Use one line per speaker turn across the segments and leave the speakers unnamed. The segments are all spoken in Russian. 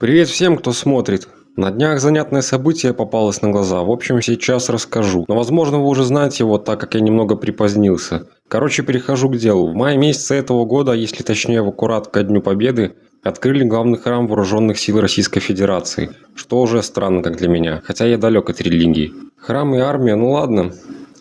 Привет всем, кто смотрит. На днях занятное событие попалось на глаза. В общем, сейчас расскажу. Но возможно вы уже знаете его, так как я немного припозднился. Короче, перехожу к делу. В мае месяце этого года, если точнее в аккурат ко Дню Победы, открыли главный храм Вооруженных сил Российской Федерации. Что уже странно, как для меня. Хотя я далек от религии. Храм и армия, ну ладно.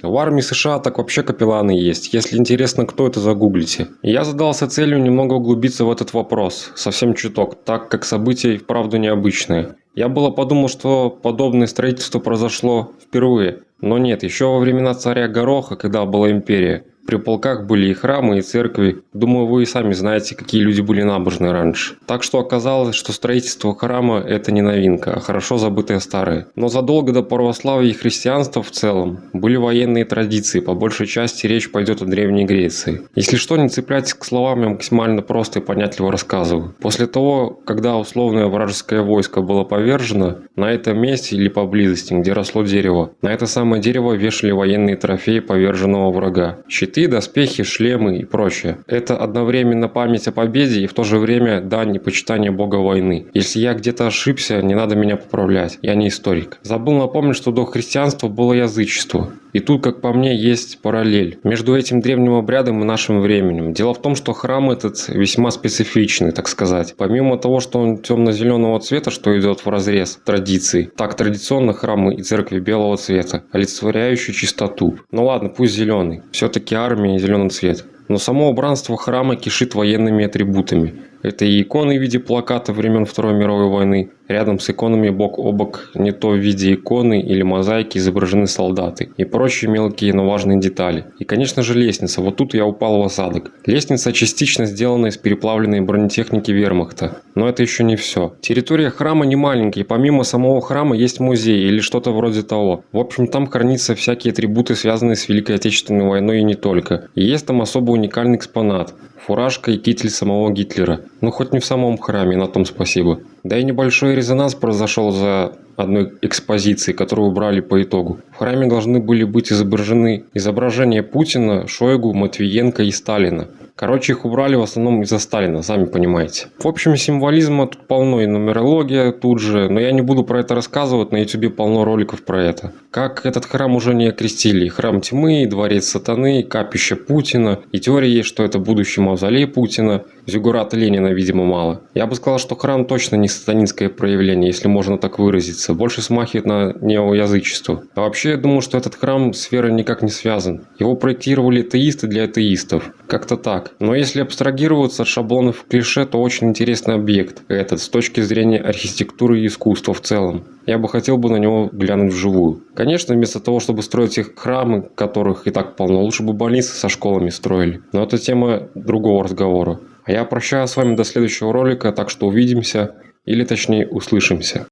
В армии США так вообще капелланы есть. Если интересно, кто это, загуглите. Я задался целью немного углубиться в этот вопрос. Совсем чуток, так как события и вправду необычные. Я было подумал, что подобное строительство произошло впервые. Но нет, еще во времена царя Гороха, когда была империя. При полках были и храмы, и церкви. Думаю, вы и сами знаете, какие люди были набожны раньше. Так что оказалось, что строительство храма – это не новинка, а хорошо забытое старое. Но задолго до православия и христианства в целом были военные традиции, по большей части речь пойдет о Древней Греции. Если что, не цепляйтесь к словам, я максимально просто и понятливо рассказываю. После того, когда условное вражеское войско было повержено, на этом месте или поблизости, где росло дерево, на это самое дерево вешали военные трофеи поверженного врага. Щиты щиты, доспехи, шлемы и прочее. Это одновременно память о победе и в то же время дань и почитание бога войны. Если я где-то ошибся, не надо меня поправлять, я не историк. Забыл напомнить, что до христианства было язычество. И тут, как по мне, есть параллель между этим древним обрядом и нашим временем. Дело в том, что храм этот весьма специфичный, так сказать. Помимо того, что он темно-зеленого цвета, что идет в разрез традиций, так традиционно храмы и церкви белого цвета, олицетворяющие чистоту. Ну ладно, пусть зеленый. Все-таки армия и зеленый цвет. Но само убранство храма кишит военными атрибутами. Это и иконы в виде плаката времен Второй мировой войны. Рядом с иконами бок о бок не то в виде иконы или мозаики изображены солдаты и прочие мелкие, но важные детали. И конечно же лестница, вот тут я упал в осадок. Лестница частично сделана из переплавленной бронетехники вермахта. Но это еще не все. Территория храма не маленькая, и помимо самого храма есть музей или что-то вроде того. В общем там хранятся всякие атрибуты связанные с Великой Отечественной войной и не только. И есть там особо уникальный экспонат фуражка и китель самого Гитлера. Ну хоть не в самом храме, на том спасибо. Да и небольшой резонанс произошел за одной экспозиции, которую убрали по итогу. В храме должны были быть изображены изображения Путина, Шойгу, Матвиенко и Сталина. Короче, их убрали в основном из-за Сталина, сами понимаете. В общем, символизма тут полно и нумерология тут же, но я не буду про это рассказывать, на ютубе полно роликов про это. Как этот храм уже не окрестили. Храм тьмы, дворец сатаны, капище Путина. И теория есть, что это будущий мавзолей Путина. Зюгурата Ленина, видимо, мало. Я бы сказал, что храм точно не сатанинское проявление, если можно так выразиться. Больше смахивает на неоязычество. А вообще, я думаю, что этот храм с верой никак не связан. Его проектировали атеисты для атеистов. Как-то так. Но если абстрагироваться от шаблонов клише, то очень интересный объект этот с точки зрения архитектуры и искусства в целом. Я бы хотел бы на него глянуть вживую. Конечно, вместо того, чтобы строить их храмы, которых и так полно, лучше бы больницы со школами строили. Но это тема другого разговора. А я прощаюсь с вами до следующего ролика, так что увидимся, или точнее услышимся.